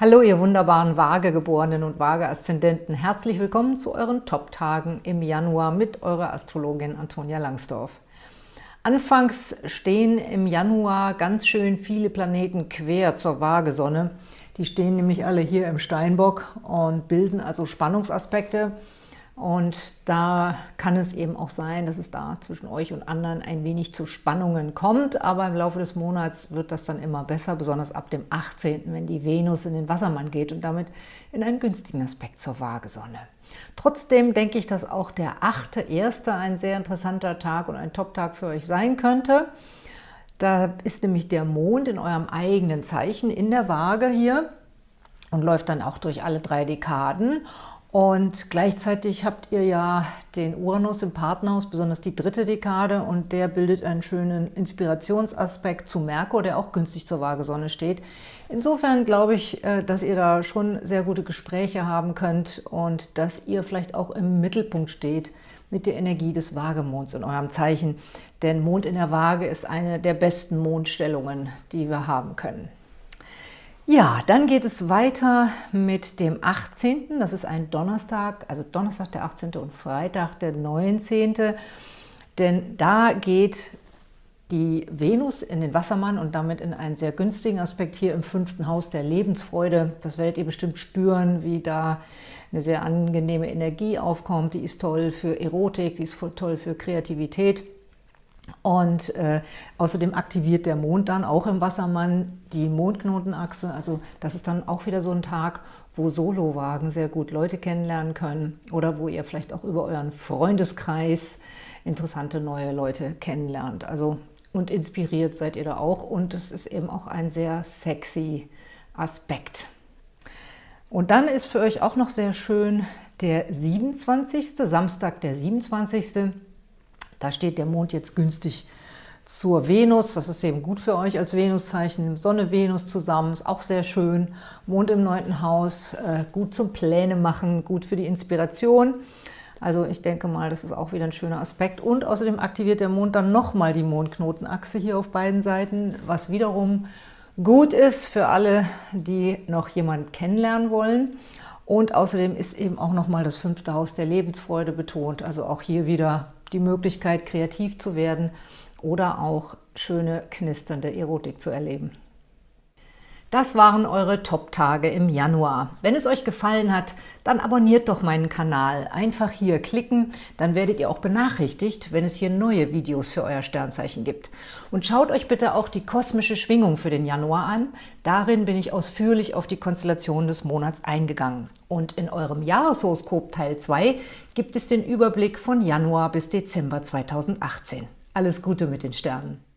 Hallo, ihr wunderbaren Waagegeborenen und Waage-Aszendenten. Herzlich willkommen zu euren Top-Tagen im Januar mit eurer Astrologin Antonia Langsdorf. Anfangs stehen im Januar ganz schön viele Planeten quer zur Waagesonne. Die stehen nämlich alle hier im Steinbock und bilden also Spannungsaspekte. Und da kann es eben auch sein, dass es da zwischen euch und anderen ein wenig zu Spannungen kommt. Aber im Laufe des Monats wird das dann immer besser, besonders ab dem 18., wenn die Venus in den Wassermann geht und damit in einen günstigen Aspekt zur Waagesonne. Trotzdem denke ich, dass auch der 8.1. ein sehr interessanter Tag und ein Top-Tag für euch sein könnte. Da ist nämlich der Mond in eurem eigenen Zeichen in der Waage hier und läuft dann auch durch alle drei Dekaden. Und gleichzeitig habt ihr ja den Uranus im Partnerhaus, besonders die dritte Dekade, und der bildet einen schönen Inspirationsaspekt zu Merkur, der auch günstig zur Waagesonne steht. Insofern glaube ich, äh, dass ihr da schon sehr gute Gespräche haben könnt und dass ihr vielleicht auch im Mittelpunkt steht mit der Energie des Waagemonds in eurem Zeichen. Denn Mond in der Waage ist eine der besten Mondstellungen, die wir haben können. Ja, dann geht es weiter mit dem 18., das ist ein Donnerstag, also Donnerstag der 18. und Freitag der 19., denn da geht die Venus in den Wassermann und damit in einen sehr günstigen Aspekt hier im fünften Haus der Lebensfreude. Das werdet ihr bestimmt spüren, wie da eine sehr angenehme Energie aufkommt. Die ist toll für Erotik, die ist toll für Kreativität. Und äh, außerdem aktiviert der Mond dann auch im Wassermann die Mondknotenachse. Also das ist dann auch wieder so ein Tag, wo Solowagen sehr gut Leute kennenlernen können oder wo ihr vielleicht auch über euren Freundeskreis interessante neue Leute kennenlernt. Also und inspiriert seid ihr da auch und es ist eben auch ein sehr sexy Aspekt. Und dann ist für euch auch noch sehr schön der 27. Samstag, der 27. Da steht der Mond jetzt günstig zur Venus. Das ist eben gut für euch als Venuszeichen. Sonne, Venus zusammen, ist auch sehr schön. Mond im neunten Haus, äh, gut zum Pläne machen, gut für die Inspiration. Also ich denke mal, das ist auch wieder ein schöner Aspekt. Und außerdem aktiviert der Mond dann nochmal die Mondknotenachse hier auf beiden Seiten, was wiederum gut ist für alle, die noch jemanden kennenlernen wollen. Und außerdem ist eben auch nochmal das fünfte Haus der Lebensfreude betont. Also auch hier wieder die Möglichkeit, kreativ zu werden oder auch schöne, knisternde Erotik zu erleben. Das waren eure Top-Tage im Januar. Wenn es euch gefallen hat, dann abonniert doch meinen Kanal. Einfach hier klicken, dann werdet ihr auch benachrichtigt, wenn es hier neue Videos für euer Sternzeichen gibt. Und schaut euch bitte auch die kosmische Schwingung für den Januar an. Darin bin ich ausführlich auf die Konstellation des Monats eingegangen. Und in eurem Jahreshoroskop Teil 2 gibt es den Überblick von Januar bis Dezember 2018. Alles Gute mit den Sternen!